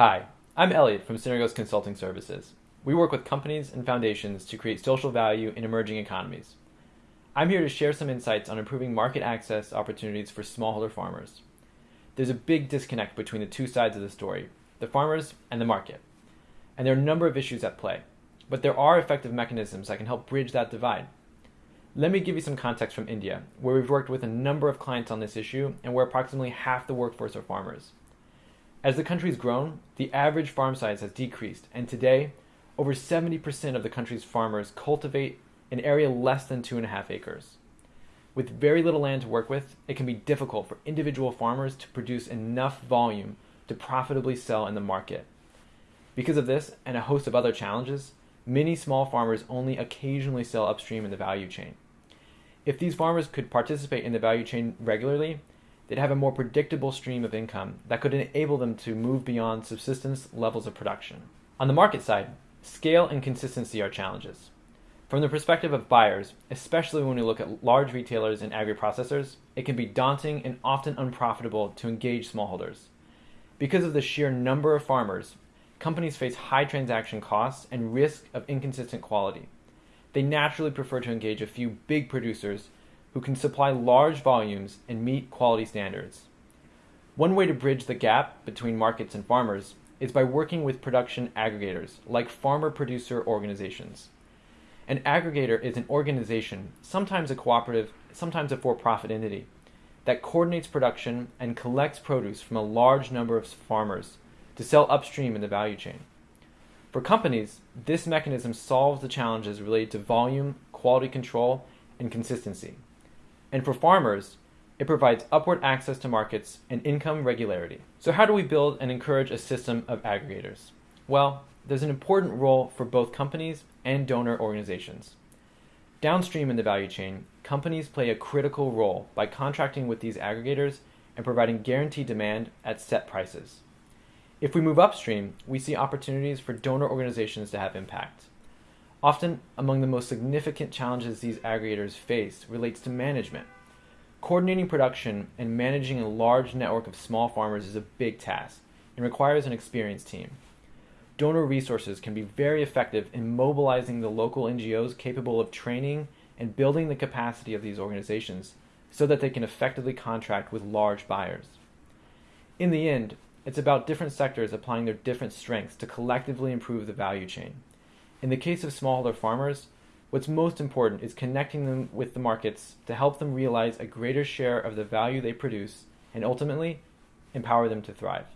Hi, I'm Elliot from Synergos Consulting Services. We work with companies and foundations to create social value in emerging economies. I'm here to share some insights on improving market access opportunities for smallholder farmers. There's a big disconnect between the two sides of the story, the farmers and the market. And there are a number of issues at play, but there are effective mechanisms that can help bridge that divide. Let me give you some context from India, where we've worked with a number of clients on this issue and where approximately half the workforce are farmers. As the country's grown, the average farm size has decreased, and today, over 70% of the country's farmers cultivate an area less than two and a half acres. With very little land to work with, it can be difficult for individual farmers to produce enough volume to profitably sell in the market. Because of this and a host of other challenges, many small farmers only occasionally sell upstream in the value chain. If these farmers could participate in the value chain regularly, they'd have a more predictable stream of income that could enable them to move beyond subsistence levels of production. On the market side, scale and consistency are challenges. From the perspective of buyers, especially when we look at large retailers and agri-processors, it can be daunting and often unprofitable to engage smallholders. Because of the sheer number of farmers, companies face high transaction costs and risk of inconsistent quality. They naturally prefer to engage a few big producers who can supply large volumes and meet quality standards. One way to bridge the gap between markets and farmers is by working with production aggregators, like farmer producer organizations. An aggregator is an organization, sometimes a cooperative, sometimes a for profit entity, that coordinates production and collects produce from a large number of farmers to sell upstream in the value chain. For companies, this mechanism solves the challenges related to volume, quality control, and consistency. And for farmers, it provides upward access to markets and income regularity. So how do we build and encourage a system of aggregators? Well, there's an important role for both companies and donor organizations. Downstream in the value chain, companies play a critical role by contracting with these aggregators and providing guaranteed demand at set prices. If we move upstream, we see opportunities for donor organizations to have impact. Often, among the most significant challenges these aggregators face relates to management. Coordinating production and managing a large network of small farmers is a big task and requires an experienced team. Donor resources can be very effective in mobilizing the local NGOs capable of training and building the capacity of these organizations so that they can effectively contract with large buyers. In the end, it's about different sectors applying their different strengths to collectively improve the value chain. In the case of smallholder farmers, what's most important is connecting them with the markets to help them realize a greater share of the value they produce and ultimately empower them to thrive.